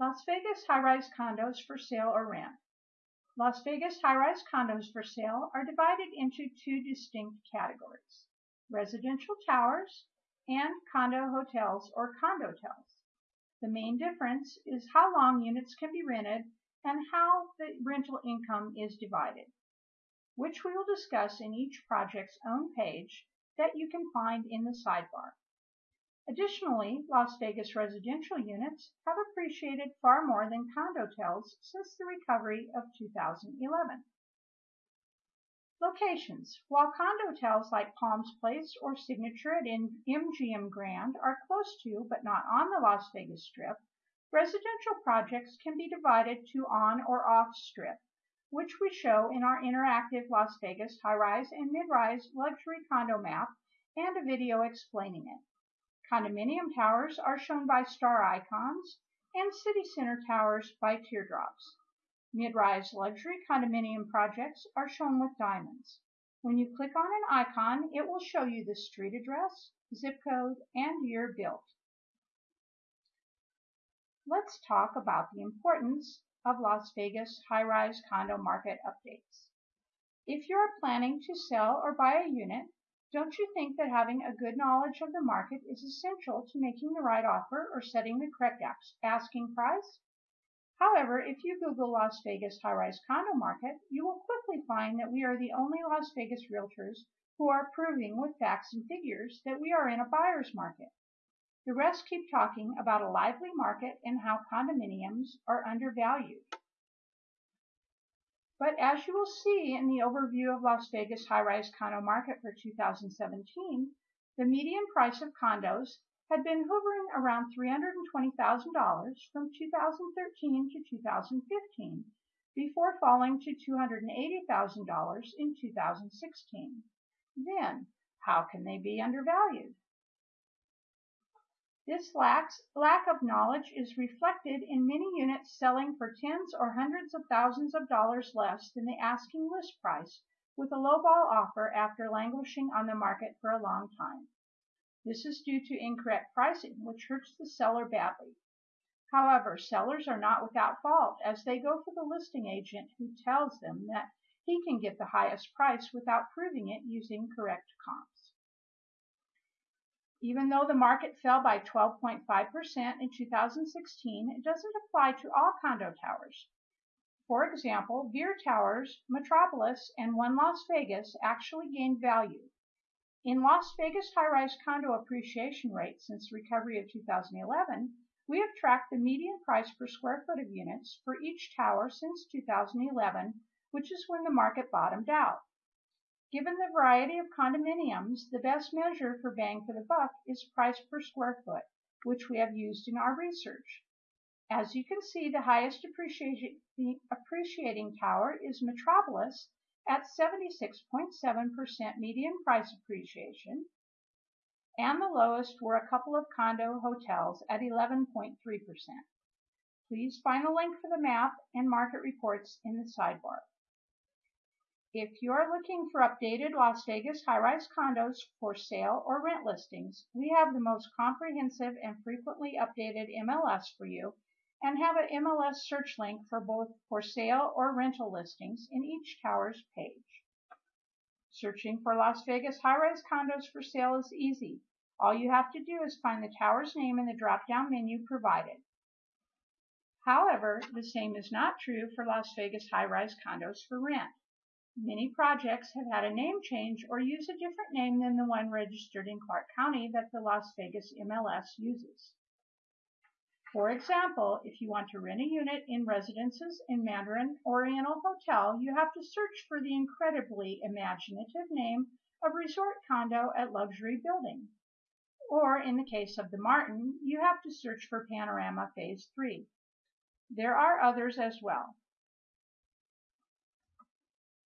Las Vegas high-rise condos for sale or rent. Las Vegas high-rise condos for sale are divided into two distinct categories, residential towers and condo hotels or condo condotels. The main difference is how long units can be rented and how the rental income is divided, which we will discuss in each project's own page that you can find in the sidebar. Additionally, Las Vegas residential units have appreciated far more than condotels since the recovery of 2011. Locations. While condotels like Palms Place or Signature at MGM Grand are close to but not on the Las Vegas Strip, residential projects can be divided to on or off strip, which we show in our interactive Las Vegas high-rise and mid-rise luxury condo map and a video explaining it. Condominium towers are shown by star icons and city center towers by teardrops. Mid-rise luxury condominium projects are shown with diamonds. When you click on an icon, it will show you the street address, zip code, and year built. Let's talk about the importance of Las Vegas high-rise condo market updates. If you are planning to sell or buy a unit, don't you think that having a good knowledge of the market is essential to making the right offer or setting the correct asking price? However, if you Google Las Vegas high-rise condo market, you will quickly find that we are the only Las Vegas realtors who are proving with facts and figures that we are in a buyer's market. The rest keep talking about a lively market and how condominiums are undervalued. But as you will see in the overview of Las Vegas high-rise condo market for 2017, the median price of condos had been hovering around $320,000 from 2013 to 2015 before falling to $280,000 in 2016. Then, how can they be undervalued? This lack of knowledge is reflected in many units selling for tens or hundreds of thousands of dollars less than the asking list price with a lowball offer after languishing on the market for a long time. This is due to incorrect pricing, which hurts the seller badly. However, sellers are not without fault as they go for the listing agent who tells them that he can get the highest price without proving it using correct comps. Even though the market fell by 12.5% in 2016, it doesn't apply to all condo towers. For example, Veer Towers, Metropolis, and One Las Vegas actually gained value. In Las Vegas high-rise condo appreciation rate since recovery of 2011, we have tracked the median price per square foot of units for each tower since 2011, which is when the market bottomed out. Given the variety of condominiums, the best measure for bang for the buck is price per square foot, which we have used in our research. As you can see, the highest appreciating, tower is Metropolis at 76.7% median price appreciation, and the lowest were a couple of condo hotels at 11.3%. Please find the link for the map and market reports in the sidebar. If you're looking for updated Las Vegas high-rise condos for sale or rent listings, we have the most comprehensive and frequently updated MLS for you and have an MLS search link for both for sale or rental listings in each tower's page. Searching for Las Vegas high-rise condos for sale is easy. All you have to do is find the tower's name in the drop-down menu provided. However, the same is not true for Las Vegas high-rise condos for rent. Many projects have had a name change or use a different name than the one registered in Clark County that the Las Vegas MLS uses. For example, if you want to rent a unit in Residences in Mandarin Oriental Hotel, you have to search for the incredibly imaginative name of Resort Condo at Luxury Building. Or in the case of the Martin, you have to search for Panorama Phase 3. There are others as well.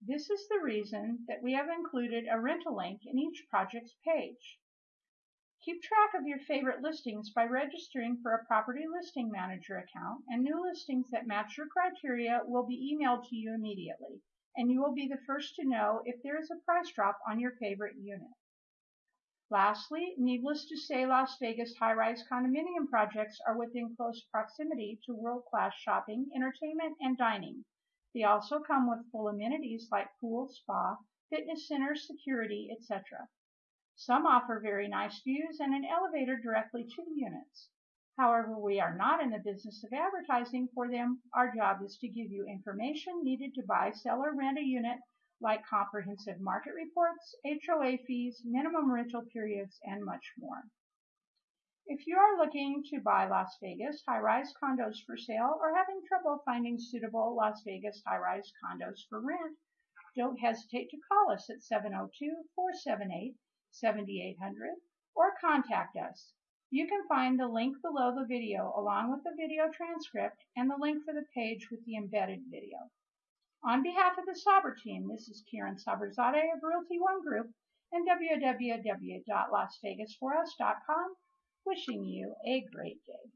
This is the reason that we have included a rental link in each project's page. Keep track of your favorite listings by registering for a Property Listing Manager account, and new listings that match your criteria will be emailed to you immediately, and you will be the first to know if there is a price drop on your favorite unit. Lastly, needless to say, Las Vegas high-rise condominium projects are within close proximity to world-class shopping, entertainment, and dining. They also come with full amenities like pool, spa, fitness center, security, etc. Some offer very nice views and an elevator directly to the units. However, we are not in the business of advertising for them. Our job is to give you information needed to buy, sell, or rent a unit like comprehensive market reports, HOA fees, minimum rental periods, and much more. If you are looking to buy Las Vegas high-rise condos for sale or having trouble finding suitable Las Vegas high-rise condos for rent, don't hesitate to call us at 702-478-7800 or contact us. You can find the link below the video along with the video transcript and the link for the page with the embedded video. On behalf of the Saber team, this is Karen Saberzadeh of Realty One Group and www.lasvegasforus.com wishing you a great day.